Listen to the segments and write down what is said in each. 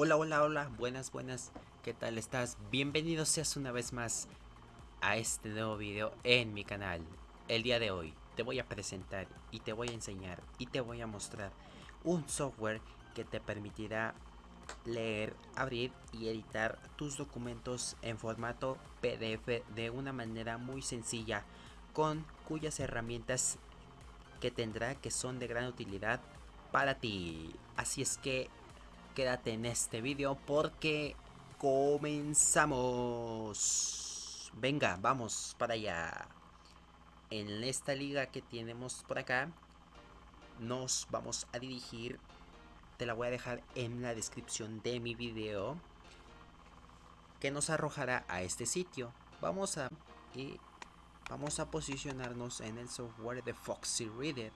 Hola, hola, hola, buenas, buenas, ¿qué tal estás? Bienvenido seas una vez más a este nuevo video en mi canal. El día de hoy te voy a presentar y te voy a enseñar y te voy a mostrar un software que te permitirá leer, abrir y editar tus documentos en formato PDF de una manera muy sencilla con cuyas herramientas que tendrá que son de gran utilidad para ti. Así es que quédate en este vídeo porque comenzamos. Venga, vamos para allá. En esta liga que tenemos por acá, nos vamos a dirigir. Te la voy a dejar en la descripción de mi video. Que nos arrojará a este sitio. Vamos a... Y vamos a posicionarnos en el software de Foxy Reader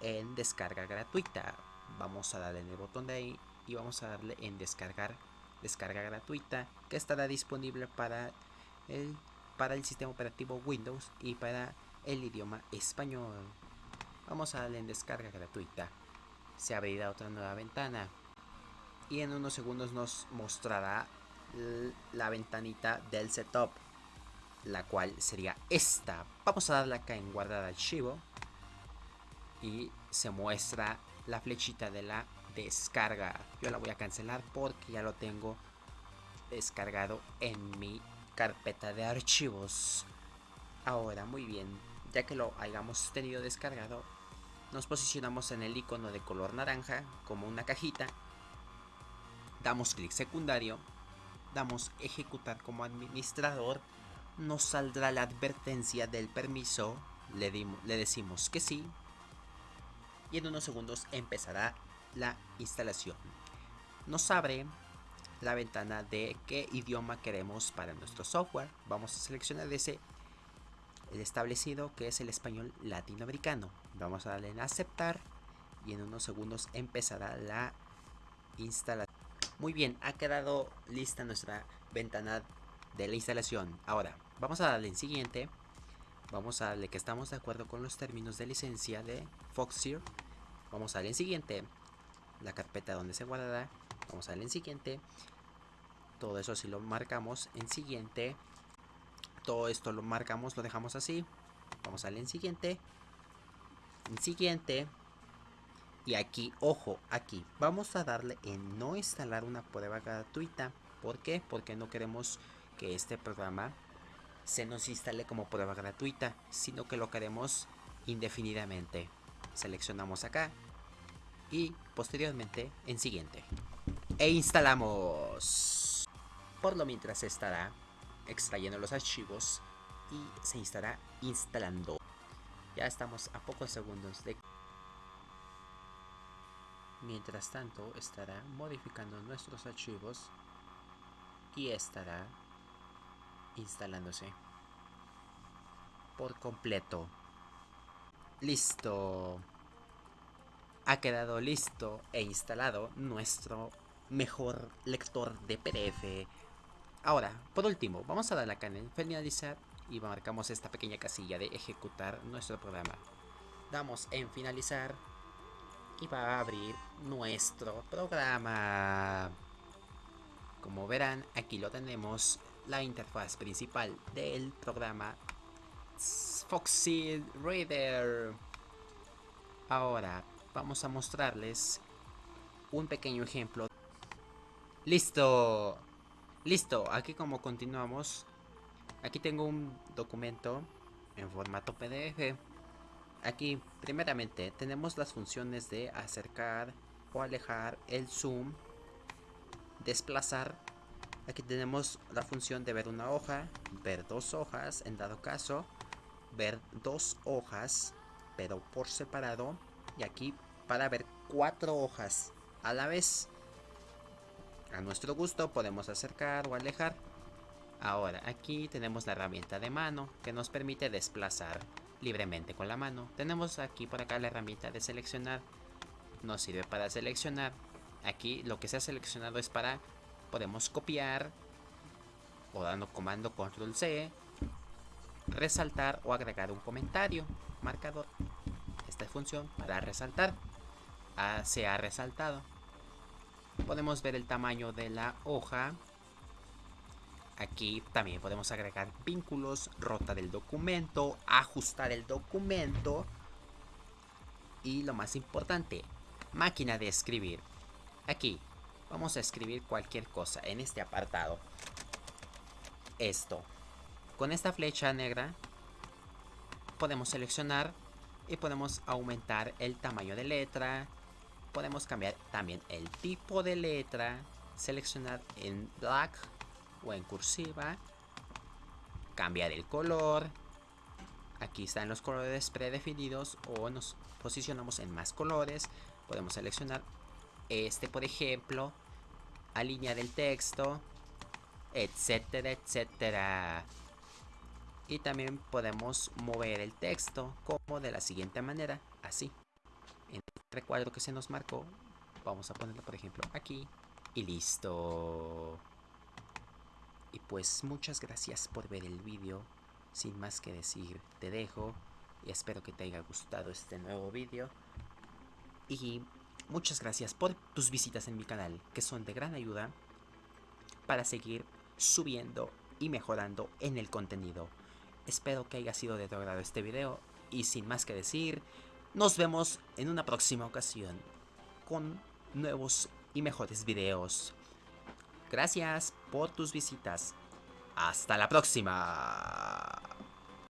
en descarga gratuita. Vamos a darle en el botón de ahí y vamos a darle en descargar descarga gratuita que estará disponible para el, para el sistema operativo Windows y para el idioma español. Vamos a darle en descarga gratuita. Se abrirá otra nueva ventana y en unos segundos nos mostrará la ventanita del setup la cual sería esta vamos a darle acá en guardar archivo y se muestra la flechita de la descarga. Yo la voy a cancelar porque ya lo tengo descargado en mi carpeta de archivos. Ahora, muy bien, ya que lo hayamos tenido descargado, nos posicionamos en el icono de color naranja como una cajita. Damos clic secundario, damos ejecutar como administrador, nos saldrá la advertencia del permiso, le, le decimos que sí, y en unos segundos empezará la instalación. Nos abre la ventana de qué idioma queremos para nuestro software. Vamos a seleccionar ese el establecido que es el español latinoamericano. Vamos a darle en aceptar y en unos segundos empezará la instalación. Muy bien, ha quedado lista nuestra ventana de la instalación. Ahora, vamos a darle en siguiente. Vamos a darle que estamos de acuerdo con los términos de licencia de Foxeer. Vamos a darle en siguiente la carpeta donde se guardará. Vamos a darle en siguiente. Todo eso si lo marcamos en siguiente. Todo esto lo marcamos, lo dejamos así. Vamos a darle en siguiente. En siguiente. Y aquí, ojo, aquí. Vamos a darle en no instalar una prueba gratuita. ¿Por qué? Porque no queremos que este programa se nos instale como prueba gratuita. Sino que lo queremos indefinidamente. Seleccionamos acá y posteriormente en siguiente. E instalamos. Por lo mientras estará extrayendo los archivos y se estará instalando. Ya estamos a pocos segundos de... Mientras tanto estará modificando nuestros archivos y estará instalándose por completo. Listo ha quedado listo e instalado nuestro mejor lector de PDF. Ahora, por último, vamos a darle acá en finalizar y marcamos esta pequeña casilla de ejecutar nuestro programa. Damos en finalizar y va a abrir nuestro programa. Como verán, aquí lo tenemos, la interfaz principal del programa Foxy Reader. Ahora, vamos a mostrarles un pequeño ejemplo. ¡Listo! Listo, aquí como continuamos, aquí tengo un documento en formato PDF. Aquí, primeramente, tenemos las funciones de acercar o alejar, el zoom, desplazar. Aquí tenemos la función de ver una hoja, ver dos hojas, en dado caso, ver dos hojas, pero por separado y aquí para ver cuatro hojas a la vez. A nuestro gusto podemos acercar o alejar. Ahora aquí tenemos la herramienta de mano que nos permite desplazar libremente con la mano. Tenemos aquí por acá la herramienta de seleccionar. Nos sirve para seleccionar. Aquí lo que se ha seleccionado es para podemos copiar o dando comando control C resaltar o agregar un comentario marcador esta función para resaltar se ha resaltado podemos ver el tamaño de la hoja. Aquí también podemos agregar vínculos, rota del documento, ajustar el documento. Y lo más importante, máquina de escribir. Aquí vamos a escribir cualquier cosa en este apartado. Esto. Con esta flecha negra podemos seleccionar y podemos aumentar el tamaño de letra. Podemos cambiar también el tipo de letra. Seleccionar en black o en cursiva. Cambiar el color. Aquí están los colores predefinidos o nos posicionamos en más colores. Podemos seleccionar este, por ejemplo. Alinear el texto. Etcétera, etcétera. Y también podemos mover el texto como de la siguiente manera, así. En el recuadro que se nos marcó, vamos a ponerlo por ejemplo aquí y listo. Y pues muchas gracias por ver el vídeo. Sin más que decir, te dejo y espero que te haya gustado este nuevo vídeo. Y muchas gracias por tus visitas en mi canal, que son de gran ayuda para seguir subiendo y mejorando en el contenido. Espero que haya sido de tu agrado este video y sin más que decir, nos vemos en una próxima ocasión con nuevos y mejores videos. Gracias por tus visitas. Hasta la próxima.